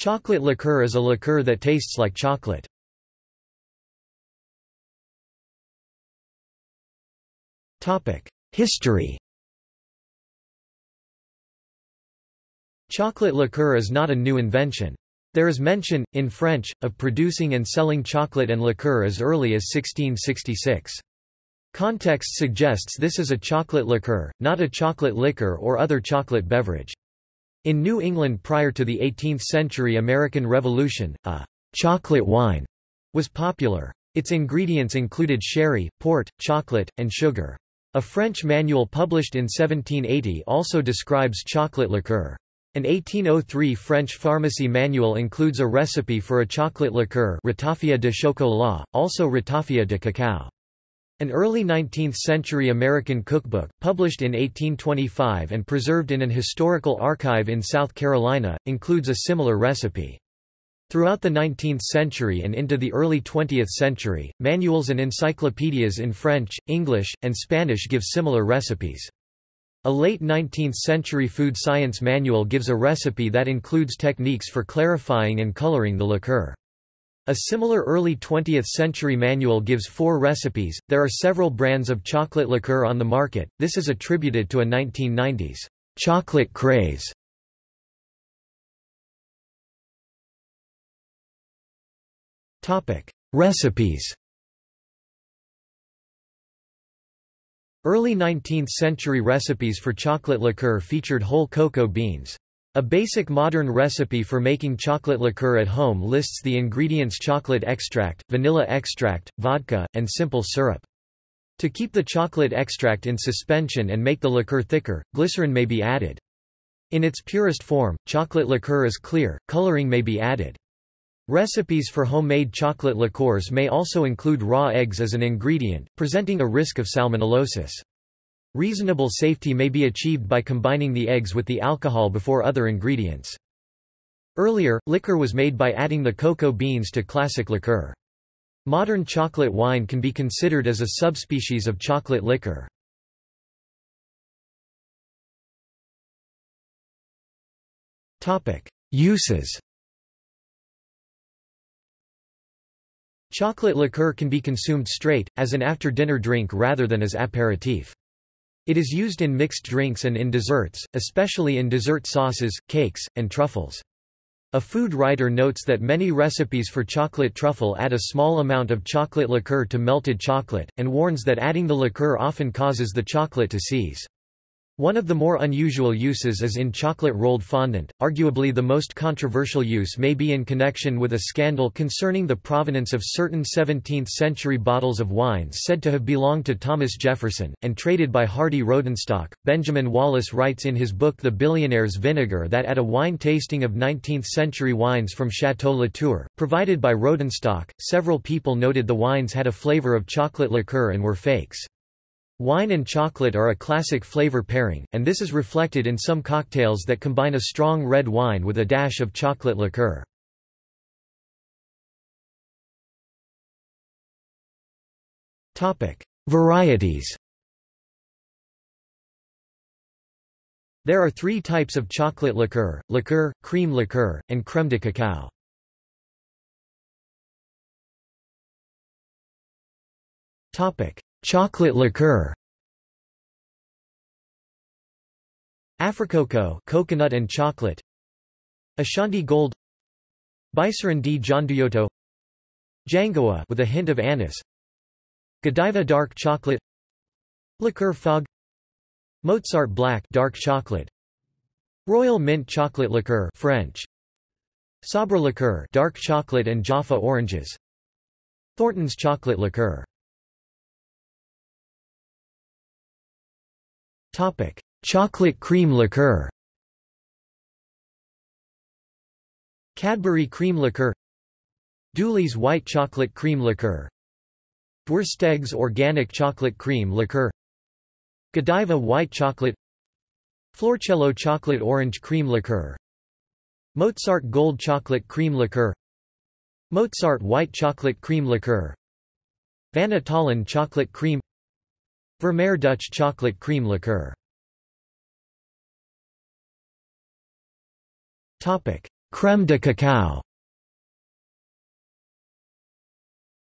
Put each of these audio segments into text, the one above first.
Chocolate liqueur is a liqueur that tastes like chocolate. History Chocolate liqueur is not a new invention. There is mention, in French, of producing and selling chocolate and liqueur as early as 1666. Context suggests this is a chocolate liqueur, not a chocolate liquor or other chocolate beverage. In New England prior to the 18th-century American Revolution, a chocolate wine was popular. Its ingredients included sherry, port, chocolate, and sugar. A French manual published in 1780 also describes chocolate liqueur. An 1803 French pharmacy manual includes a recipe for a chocolate liqueur ratafia de chocolat, also ratafia de cacao. An early 19th-century American cookbook, published in 1825 and preserved in an historical archive in South Carolina, includes a similar recipe. Throughout the 19th century and into the early 20th century, manuals and encyclopedias in French, English, and Spanish give similar recipes. A late 19th-century food science manual gives a recipe that includes techniques for clarifying and coloring the liqueur. A similar early 20th-century manual gives four recipes. There are several brands of chocolate liqueur on the market. This is attributed to a 1990s chocolate craze. Topic: Recipes. Early 19th-century recipes for chocolate liqueur featured whole cocoa beans. A basic modern recipe for making chocolate liqueur at home lists the ingredients chocolate extract, vanilla extract, vodka, and simple syrup. To keep the chocolate extract in suspension and make the liqueur thicker, glycerin may be added. In its purest form, chocolate liqueur is clear, coloring may be added. Recipes for homemade chocolate liqueurs may also include raw eggs as an ingredient, presenting a risk of salmonellosis. Reasonable safety may be achieved by combining the eggs with the alcohol before other ingredients. Earlier, liquor was made by adding the cocoa beans to classic liqueur. Modern chocolate wine can be considered as a subspecies of chocolate liquor. Uses Chocolate liqueur can be consumed straight, as an after-dinner drink rather than as aperitif. It is used in mixed drinks and in desserts, especially in dessert sauces, cakes, and truffles. A food writer notes that many recipes for chocolate truffle add a small amount of chocolate liqueur to melted chocolate, and warns that adding the liqueur often causes the chocolate to seize. One of the more unusual uses is in chocolate-rolled fondant. Arguably the most controversial use may be in connection with a scandal concerning the provenance of certain 17th-century bottles of wine said to have belonged to Thomas Jefferson, and traded by Hardy Rodenstock. Benjamin Wallace writes in his book The Billionaire's Vinegar that at a wine tasting of 19th-century wines from Chateau Latour, provided by Rodenstock, several people noted the wines had a flavor of chocolate liqueur and were fakes. Wine and chocolate are a classic flavor pairing, and this is reflected in some cocktails that combine a strong red wine with a dash of chocolate liqueur. Varieties There are three types of chocolate liqueur, liqueur, cream liqueur, and crème de cacao. Topic: Chocolate liqueur. Africoco coconut and chocolate. Ashanti Gold. Bicerin di Gianduiotto Jangoa with a hint of anise. Godiva dark chocolate. Liqueur Fog. Mozart Black dark chocolate. Royal Mint chocolate liqueur French. Sabra liqueur dark chocolate and Jaffa oranges. Thornton's chocolate liqueur Topic: Chocolate cream liqueur. Cadbury cream liqueur. Dooley's white chocolate cream liqueur. Dwersteg's organic chocolate cream liqueur. Godiva white chocolate. Florcello chocolate orange cream liqueur. Mozart gold chocolate cream liqueur. Mozart white chocolate cream liqueur. Van chocolate cream Vermeer Dutch chocolate cream liqueur Crème de cacao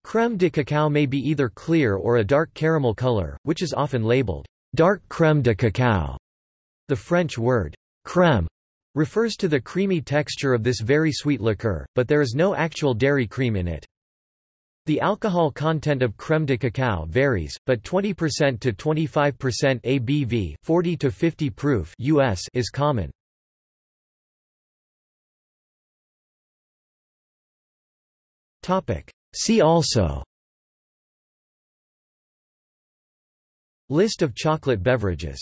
Crème de cacao may be either clear or a dark caramel color, which is often labeled dark crème de cacao. The French word crème refers to the creamy texture of this very sweet liqueur, but there is no actual dairy cream in it. The alcohol content of crème de cacao varies, but 20% to 25% ABV 40 to 50 proof US is common. See also List of chocolate beverages